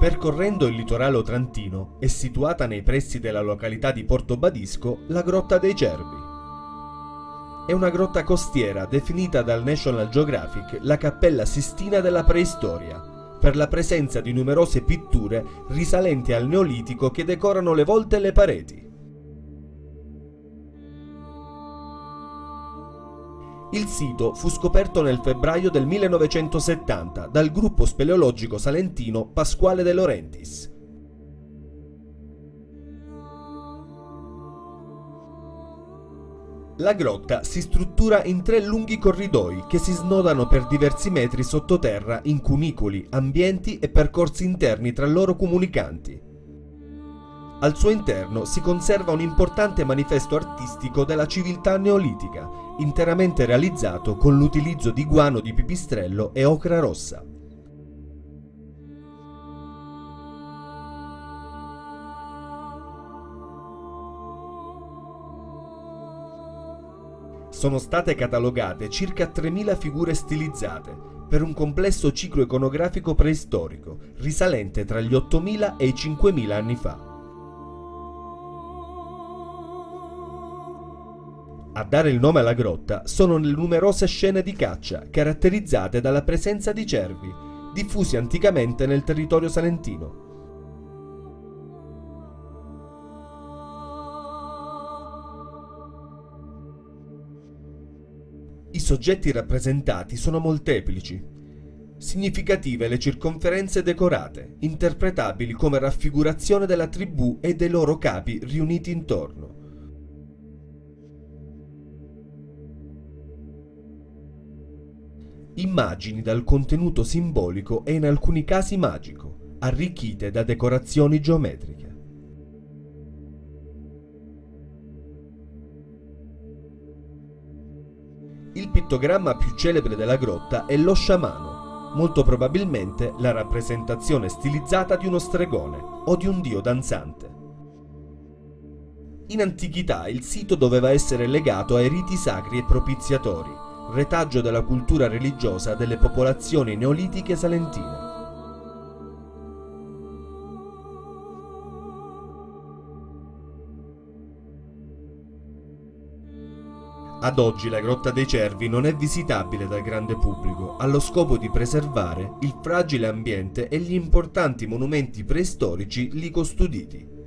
Percorrendo il litorale otrantino è situata nei pressi della località di Porto Badisco la Grotta dei Cervi. È una grotta costiera definita dal National Geographic la Cappella Sistina della preistoria, per la presenza di numerose pitture risalenti al Neolitico che decorano le volte e le pareti. Il sito fu scoperto nel febbraio del 1970 dal gruppo speleologico salentino Pasquale De Laurentiis. La grotta si struttura in tre lunghi corridoi che si snodano per diversi metri sottoterra in cunicoli, ambienti e percorsi interni tra loro comunicanti. Al suo interno si conserva un importante manifesto artistico della civiltà neolitica, interamente realizzato con l'utilizzo di guano di pipistrello e ocra rossa. Sono state catalogate circa 3.000 figure stilizzate, per un complesso ciclo iconografico preistorico, risalente tra gli 8.000 e i 5.000 anni fa. A dare il nome alla grotta sono le numerose scene di caccia, caratterizzate dalla presenza di cervi, diffusi anticamente nel territorio salentino. I soggetti rappresentati sono molteplici. Significative le circonferenze decorate, interpretabili come raffigurazione della tribù e dei loro capi riuniti intorno. Immagini dal contenuto simbolico e in alcuni casi magico, arricchite da decorazioni geometriche. Il pittogramma più celebre della grotta è lo sciamano, molto probabilmente la rappresentazione stilizzata di uno stregone o di un dio danzante. In antichità il sito doveva essere legato ai riti sacri e propiziatori, retaggio della cultura religiosa delle popolazioni neolitiche salentine. Ad oggi la Grotta dei Cervi non è visitabile dal grande pubblico allo scopo di preservare il fragile ambiente e gli importanti monumenti preistorici lì custoditi.